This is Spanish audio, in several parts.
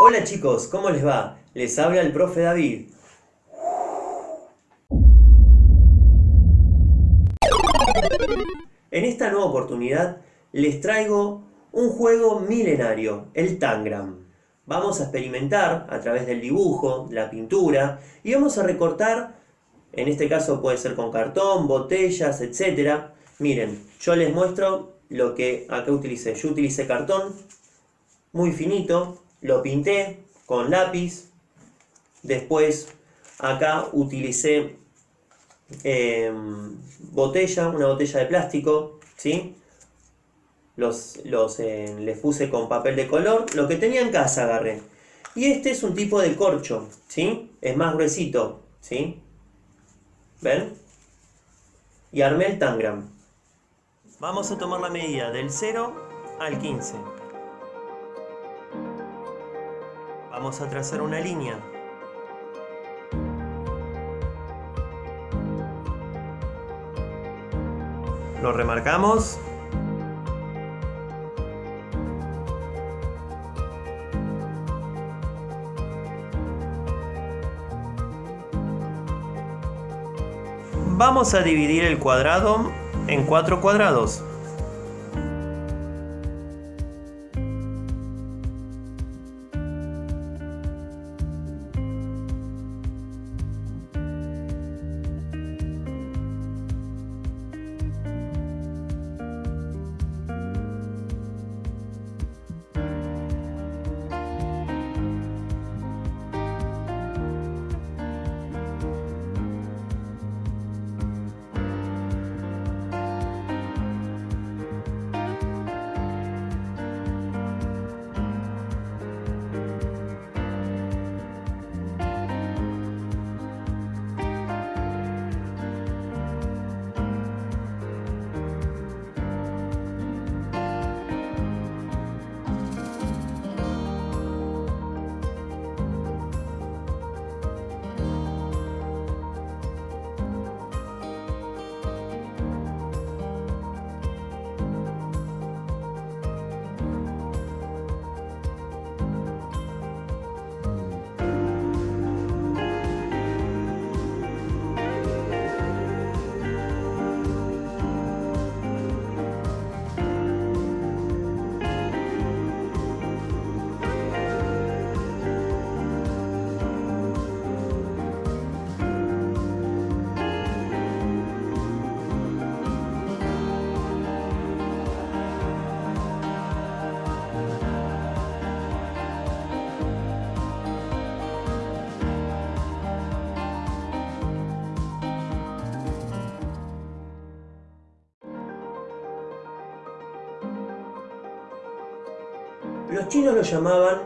Hola chicos, ¿cómo les va? Les habla el profe David. En esta nueva oportunidad les traigo un juego milenario, el Tangram. Vamos a experimentar a través del dibujo, la pintura y vamos a recortar, en este caso puede ser con cartón, botellas, etc. Miren, yo les muestro lo que acá utilicé. Yo utilicé cartón muy finito, lo pinté con lápiz, después acá utilicé em, botella, una botella de plástico, ¿sí? Los, los eh, les puse con papel de color, lo que tenía en casa agarré. Y este es un tipo de corcho, ¿sí? Es más gruesito, ¿sí? ¿Ven? Y armé el tangram. Vamos a tomar la medida del 0 al 15. Vamos a trazar una línea. Lo remarcamos. Vamos a dividir el cuadrado en cuatro cuadrados. Los chinos lo llamaban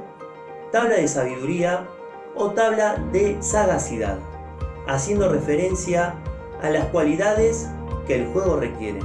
tabla de sabiduría o tabla de sagacidad, haciendo referencia a las cualidades que el juego requiere.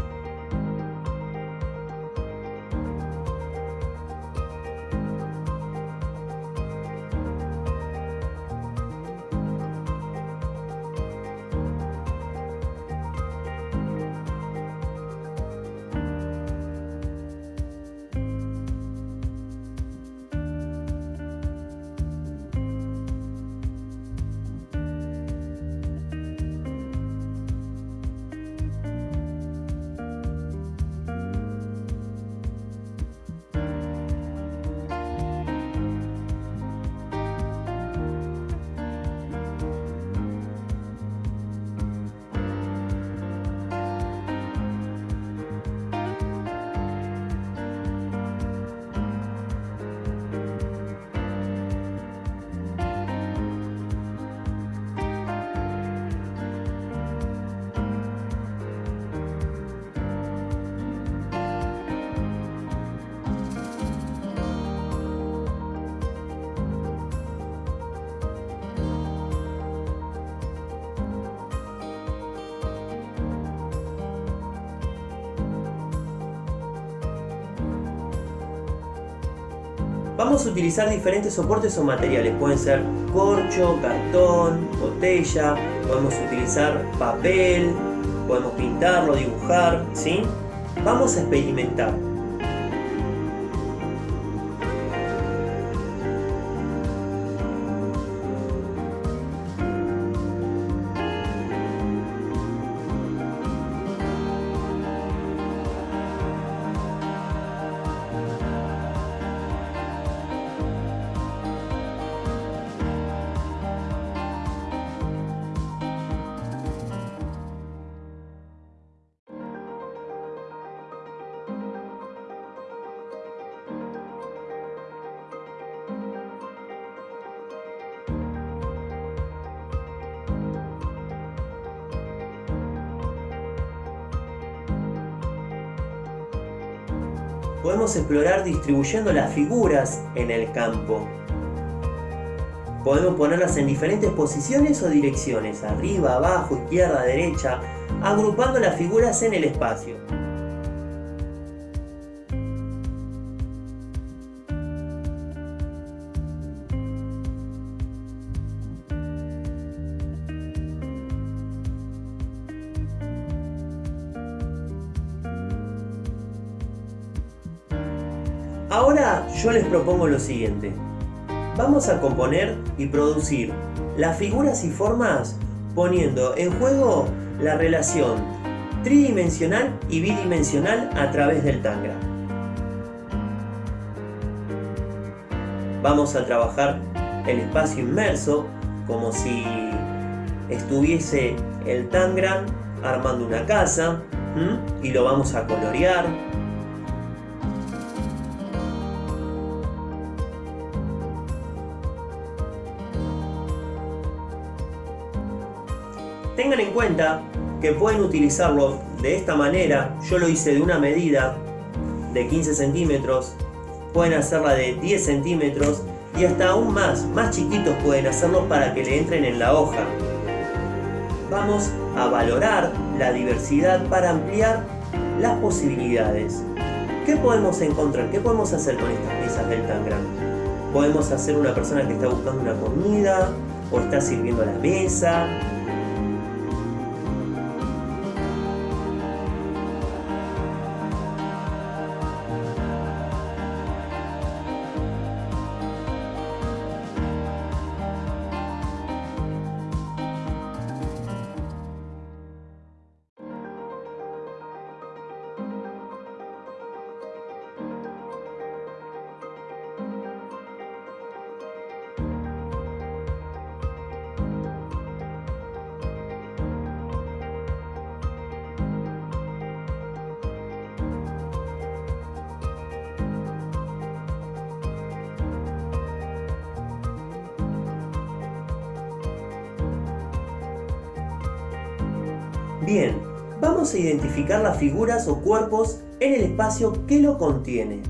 Vamos a utilizar diferentes soportes o materiales, pueden ser corcho, cartón, botella, podemos utilizar papel, podemos pintarlo, dibujar, ¿sí? Vamos a experimentar. Podemos explorar distribuyendo las figuras en el campo. Podemos ponerlas en diferentes posiciones o direcciones, arriba, abajo, izquierda, derecha, agrupando las figuras en el espacio. Yo les propongo lo siguiente. Vamos a componer y producir las figuras y formas poniendo en juego la relación tridimensional y bidimensional a través del Tangram. Vamos a trabajar el espacio inmerso como si estuviese el Tangram armando una casa y lo vamos a colorear Tengan en cuenta que pueden utilizarlo de esta manera. Yo lo hice de una medida de 15 centímetros. Pueden hacerla de 10 centímetros y hasta aún más, más chiquitos pueden hacerlo para que le entren en la hoja. Vamos a valorar la diversidad para ampliar las posibilidades. ¿Qué podemos encontrar? ¿Qué podemos hacer con estas piezas del Tangram? Podemos hacer una persona que está buscando una comida o está sirviendo a la mesa Bien, vamos a identificar las figuras o cuerpos en el espacio que lo contiene.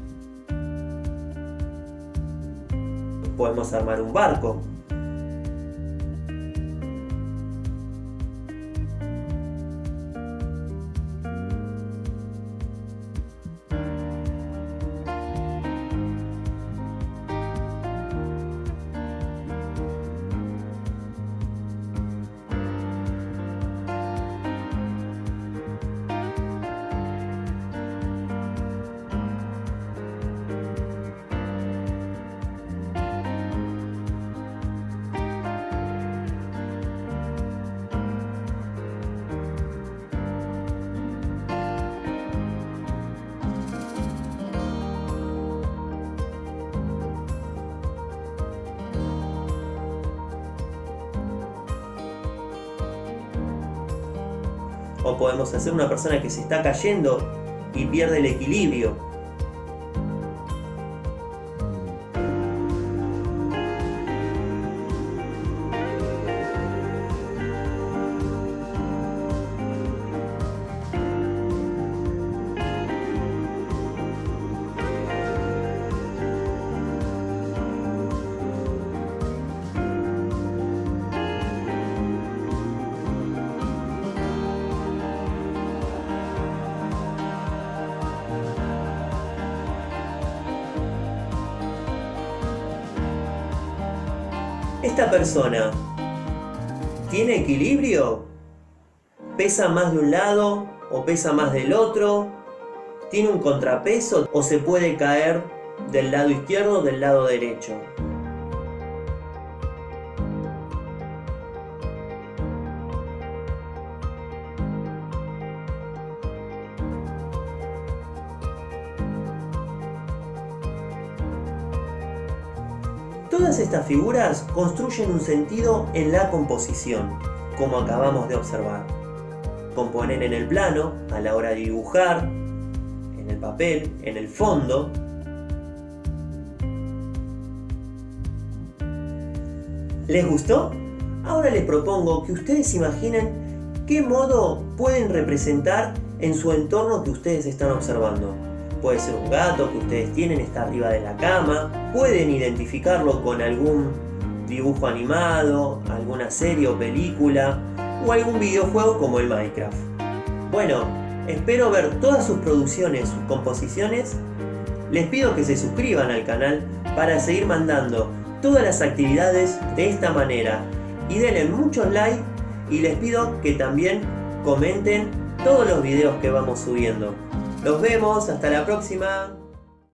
Podemos armar un barco, o podemos hacer una persona que se está cayendo y pierde el equilibrio. ¿Esta persona tiene equilibrio? ¿Pesa más de un lado o pesa más del otro? ¿Tiene un contrapeso o se puede caer del lado izquierdo o del lado derecho? Todas estas figuras construyen un sentido en la composición, como acabamos de observar. Componen en el plano, a la hora de dibujar, en el papel, en el fondo. ¿Les gustó? Ahora les propongo que ustedes imaginen qué modo pueden representar en su entorno que ustedes están observando. Puede ser un gato que ustedes tienen, está arriba de la cama, pueden identificarlo con algún dibujo animado, alguna serie o película, o algún videojuego como el Minecraft. Bueno, espero ver todas sus producciones, sus composiciones. Les pido que se suscriban al canal para seguir mandando todas las actividades de esta manera y denle muchos likes y les pido que también comenten todos los videos que vamos subiendo. Nos vemos, hasta la próxima.